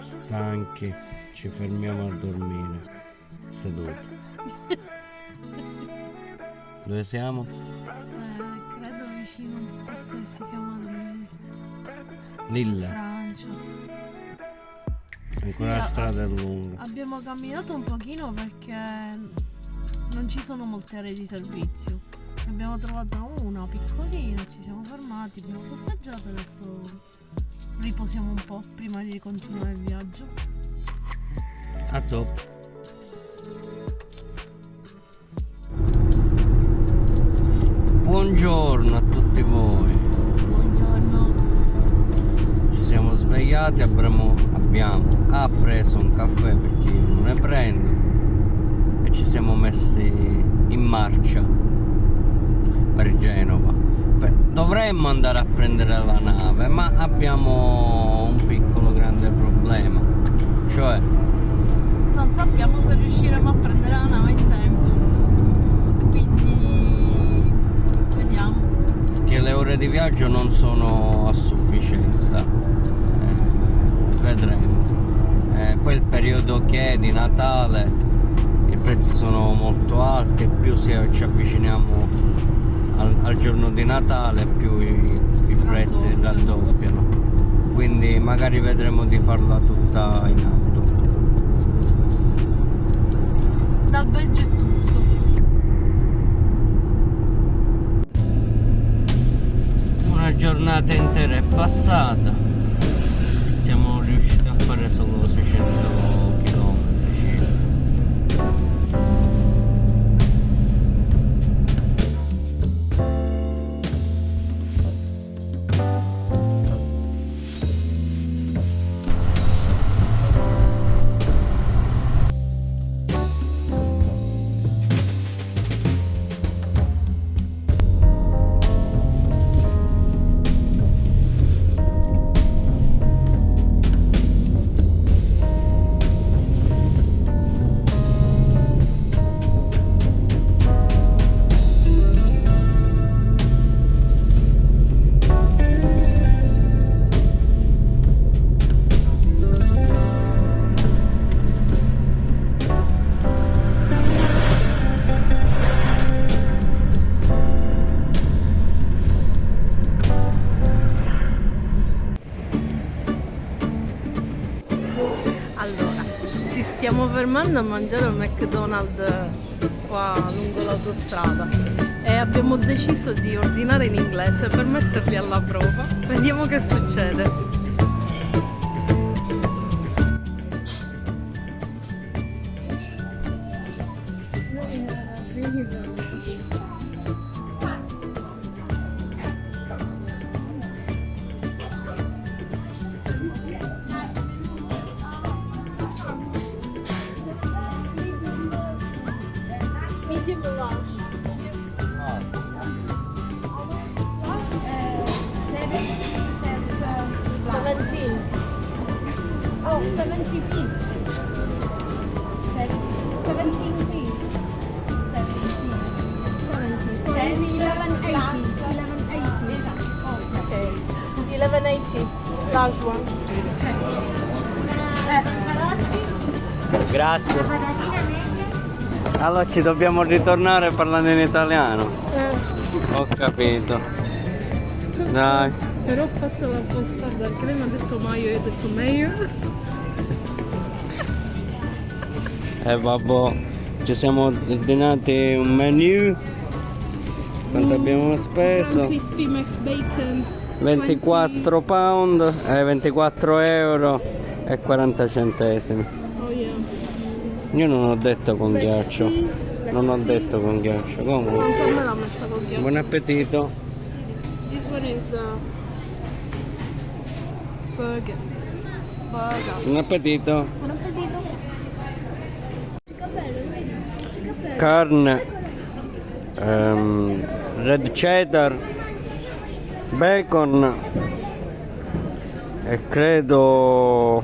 stanchi, ci fermiamo a dormire, seduti. Dove siamo? Eh, credo vicino a un posto che si chiama Lille, Lille, Francia. ancora Sì, la strada è lunga. Abbiamo camminato un pochino perché non ci sono molte aree di servizio. Ne Abbiamo trovato una piccolina, ci siamo fermati, abbiamo posteggiato adesso riposiamo un po' prima di continuare il viaggio. A dopo. Buongiorno a tutti voi. Buongiorno. Ci siamo svegliati, abbiamo, abbiamo ha preso un caffè perché io non ne prendo e ci siamo messi in marcia per Genova. Beh, dovremmo andare a prendere la nave, ma abbiamo un piccolo grande problema. Cioè, Non sappiamo se riusciremo a prendere la nave in tempo. Quindi vediamo. che le ore di viaggio non sono a sufficienza. Eh, vedremo. Eh, poi il periodo che è di Natale, i prezzi sono molto alti e più si- ci avviciniamo al, al giorno di Natale più i, i prezzi raddoppiano. Quindi magari vedremo di farla tutta in auto. Dal Belgio è tutto. Una giornata intera è passata, siamo riusciti a fare solo 600 fermando a mangiare al McDonald's qua lungo l'autostrada e abbiamo deciso di ordinare in inglese per metterli alla prova. Vediamo che succede. Oh, 70 feet. 17 feet. 17. 70. 1180. 1180. Okay. Eleven eighty. Large one. Grazie. Allora ci dobbiamo ritornare parlando in italiano. Ho capito. Dai. Però ho fatto la postarda perché lei mi ha detto Maio e io ho detto meglio. E vabbè, ci siamo ordinati un menu. Quanto abbiamo speso? Crispy McBacon. 24 pound, eh, 24 euro e 40 centesimi. Io non ho detto con Let's ghiaccio. see. Non ho detto con ghiaccio. Comunque, con buon appetito. This one is the burger. Burger. Buon appetito. Buon appetito. Carne, ehm, red cheddar, bacon e credo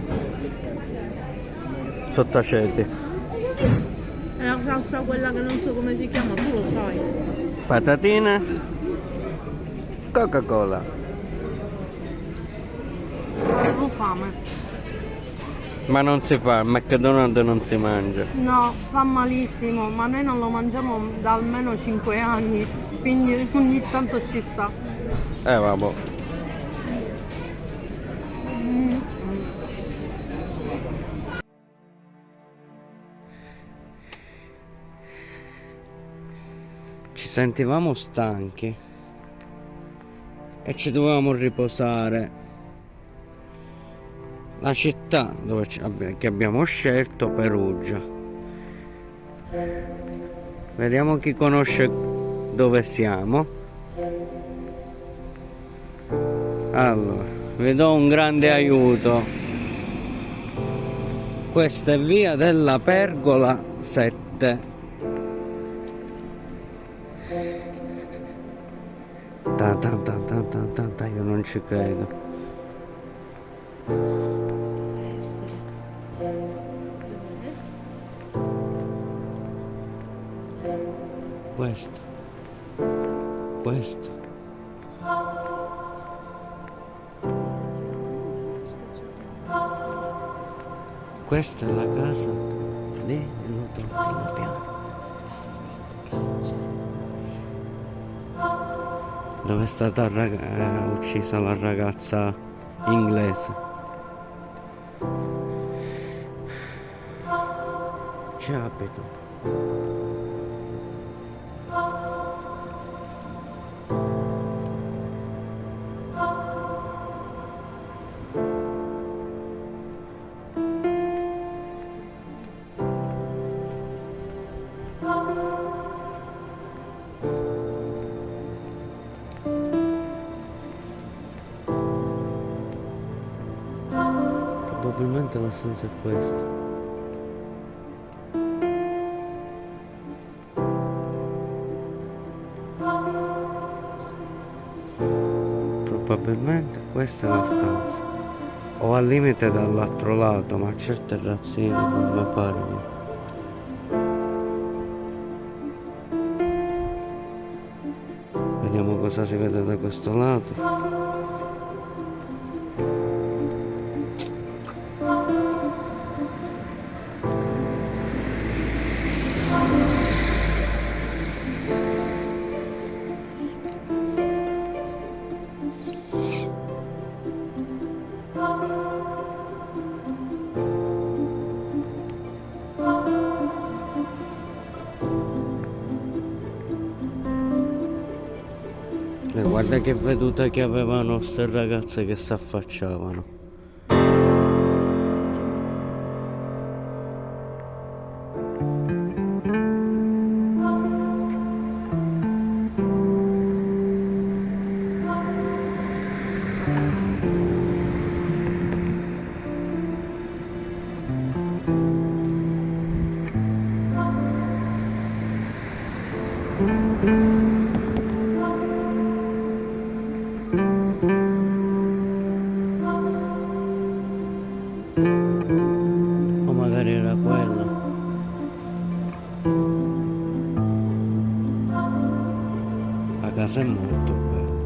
sottaceti. Salsa quella che non so come si chiama, tu lo sai. patatine, Coca-Cola. Ho fame. Ma non si fa, il McDonald's non si mangia. No, fa malissimo, ma noi non lo mangiamo da almeno 5 anni, quindi ogni tanto ci sta. Eh vabbè. Sentivamo stanchi e ci dovevamo riposare. La città ci che abbiamo scelto, Perugia. Vediamo chi conosce dove siamo. Allora, vi do un grande aiuto. Questa è via della Pergola 7. Ta ta ta ta ta ta ta, io non ci credo. Deve essere. Questo. Questo. Questa è la casa dello trompino piano. Dove è stata eh, uccisa la ragazza inglese. Ci la stanza è questa. Probabilmente questa è la stanza. O al limite dall'altro lato, ma c'è il terrazzino, non mi pare. Vediamo cosa si vede da questo lato. Guarda che veduta che avevano ste ragazze che si casa è molto bella.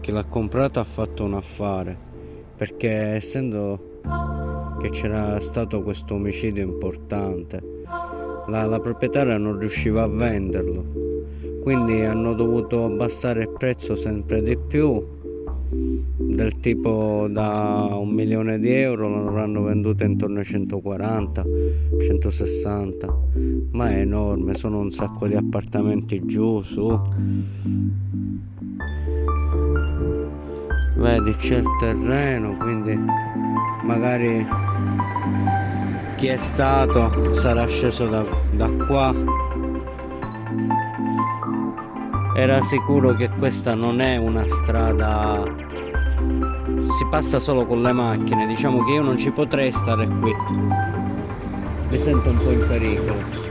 Chi l'ha comprata ha fatto un affare. Perché essendo che c'era stato questo omicidio importante, la, la proprietaria non riusciva a venderlo. Quindi hanno dovuto abbassare il prezzo sempre di più del tipo da un milione di euro l'avranno venduta intorno ai 140 160 ma è enorme sono un sacco di appartamenti giù su. Vedi c'è il terreno quindi magari chi è stato sarà sceso da, da qua. Era sicuro che questa non è una strada si passa solo con le macchine. Diciamo che io non ci potrei stare qui. Mi sento un po' in pericolo.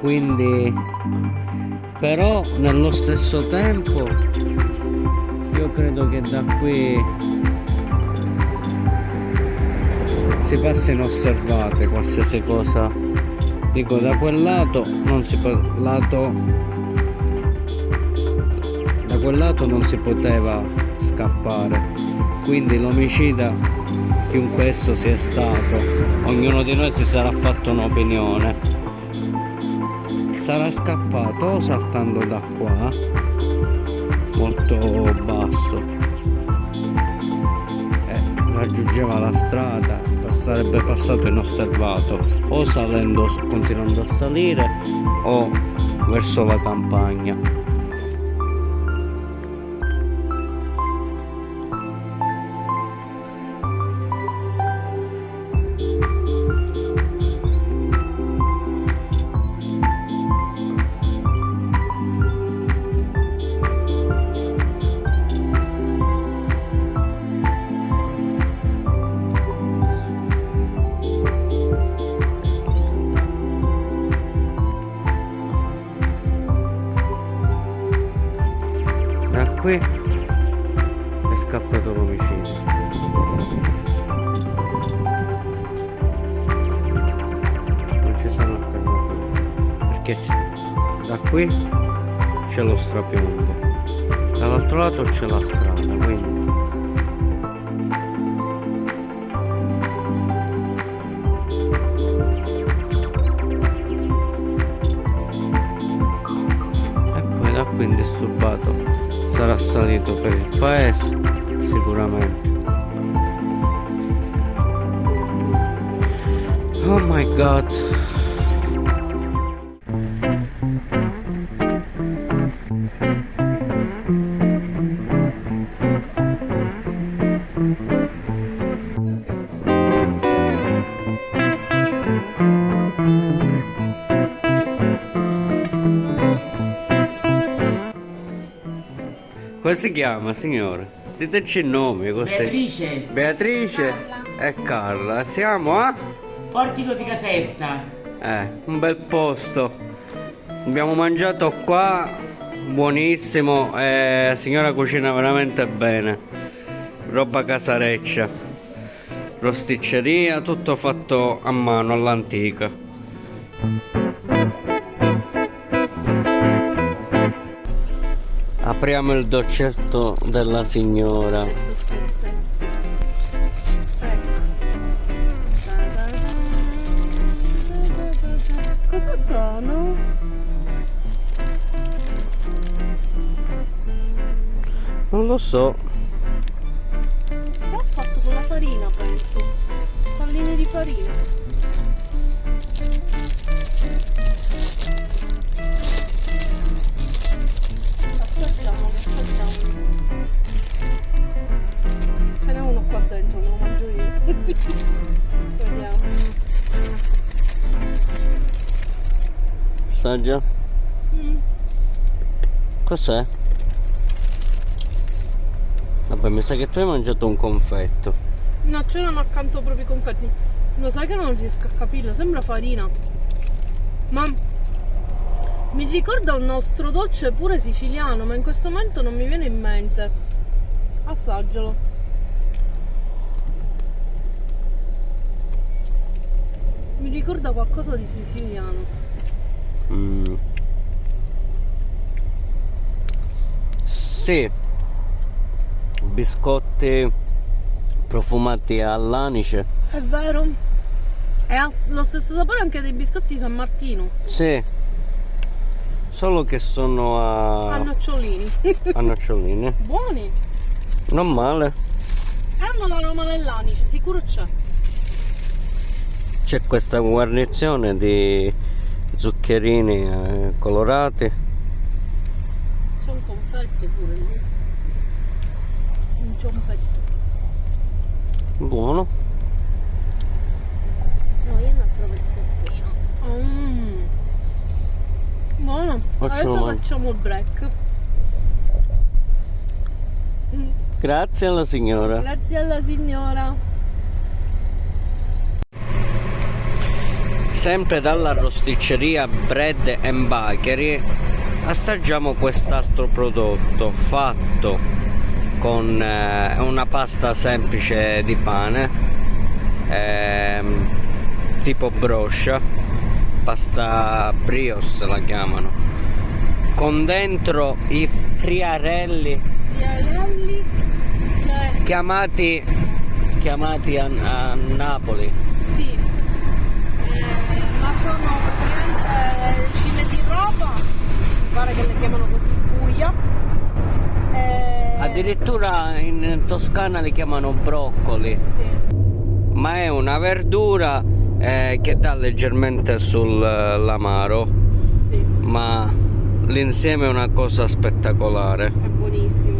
Quindi però nello stesso tempo io credo che da qui si passa inosservate qualsiasi cosa. Dico da quel lato non si può lato quel lato non si poteva scappare. Quindi l'omicida, chiunque esso sia stato, ognuno di noi si sarà fatto un'opinione. Sarà scappato o saltando da qua, molto basso, e raggiungeva la strada, sarebbe passato inosservato, o salendo, continuando a salire, o verso la campagna. Perché da qui c'è lo strapiombo. Dall'altro lato c'è la strada quindi. E poi da qui indisturbato sarà salito per il paese sicuramente. Oh my god Come si chiama, signore? Diteci il nome, così. Beatrice. Beatrice e Carla. Siamo a? Portico di Caserta. Eh, un bel posto. Abbiamo mangiato qua, buonissimo, e la signora cucina veramente bene. Roba casareccia. Rosticceria, tutto fatto a mano, all'antica. Apriamo il doccetto della signora. Cosa sono? Non lo so. Si è fatto con la farina, penso. Palline di farina. Assaggia. Mm. Cos'è? Vabbè, mi sa che tu hai mangiato un confetto. No, c'erano accanto proprio i confetti. Lo sai che non riesco a capirlo, sembra farina. Ma mi ricorda un nostro dolce pure siciliano, ma in questo momento non mi viene in mente. Assaggialo. Mi ricorda qualcosa di siciliano. Mm. Sì, biscotti profumati all'anice. È vero. È lo stesso sapore anche dei biscotti San Martino. Sì. Solo che sono a... A nocciolini. a nocciolini. Buoni. Non male. Hanno l'aroma dell'anice, sicuro c'è. C'è questa guarnizione di zuccherini eh, colorati. Sono confetti pure lì. Un confetto buono. No io ne provo il peppino mm. buono. Faccio adesso facciamo il break grazie alla signora. Grazie alla signora sempre dalla rosticceria Bread and Bakery assaggiamo quest'altro prodotto fatto con eh, una pasta semplice di pane eh, tipo broscia pasta brios la chiamano con dentro i friarelli friarelli chiamati, chiamati a, a Napoli. Sì, Eh, ma sono praticamente cime di roba, mi pare che le chiamano così Puglia. Eh, Addirittura in Toscana li chiamano broccoli, Sì, ma è una verdura eh, che dà leggermente sull'amaro, sì, ma l'insieme è una cosa spettacolare. è buonissimo.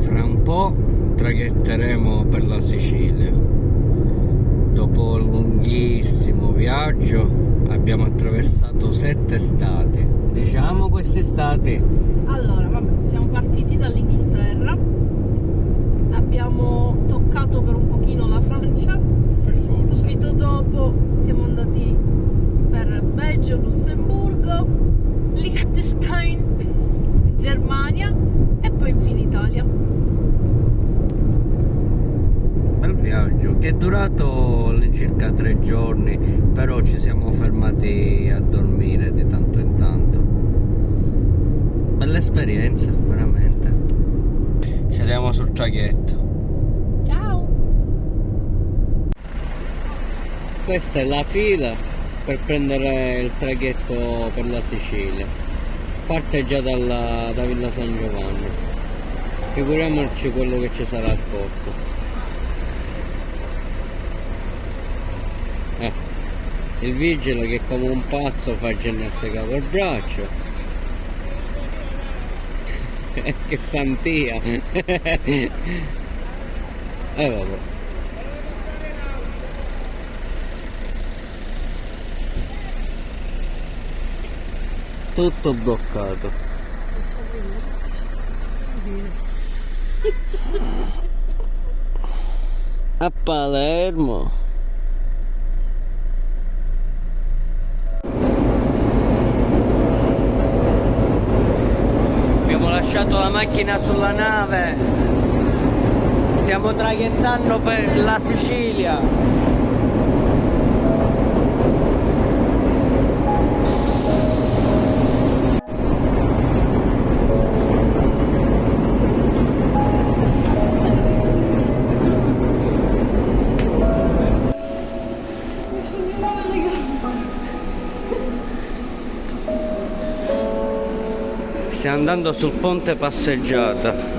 Fra un po' traghetteremo per la Sicilia. Dopo un lunghissimo viaggio abbiamo attraversato sette stati. Diciamo questi stati. Allora, vabbè, siamo partiti dall'Inghilterra, abbiamo toccato per un pochino la Francia, subito dopo siamo andati per Belgio, Lussemburgo, Liechtenstein, Germania e poi infine Italia. Bel viaggio che è durato all'incirca tre giorni, però ci siamo fermati a dormire di tanto in tanto. Bella esperienza, veramente. Scendiamo sul traghetto. Ciao! Questa è la fila per prendere il traghetto per la Sicilia. Parte già dalla, da Villa San Giovanni. Figuriamoci quello che ci sarà al porto. Il vigile che come un pazzo fa ginnastica col braccio. che santia! e vabbè. Tutto bloccato. A Palermo. Abbiamo lasciato la macchina sulla nave. Stiamo traghettando per la Sicilia. Andando sul ponte passeggiata.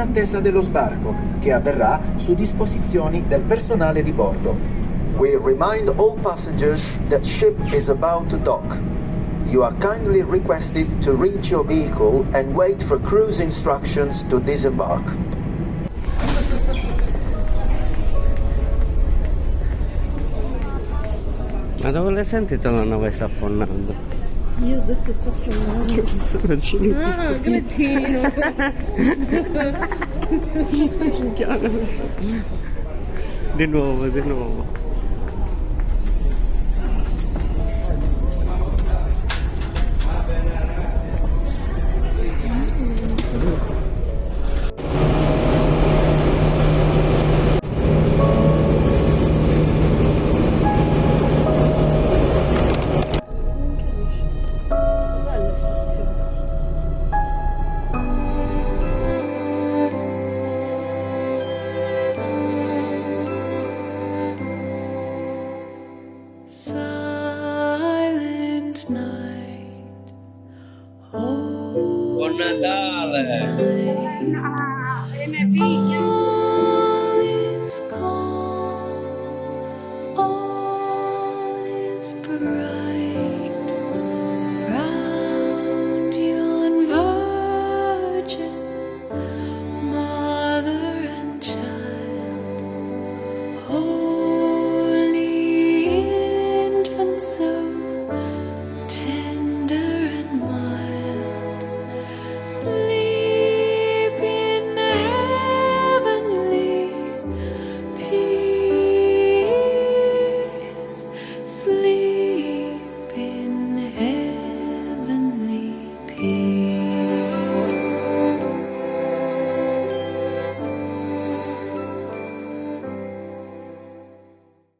Attesa dello sbarco, che avverrà su disposizioni del personale di bordo. We remind all passengers that ship is about to dock. You are kindly requested to reach your vehicle and wait for cruise instructions to disembark. Ma dove le sentite la nave sta affonnando? Io ho detto sto filmando. Sono cinesi. Ah, cretino! Di nuovo, di nuovo.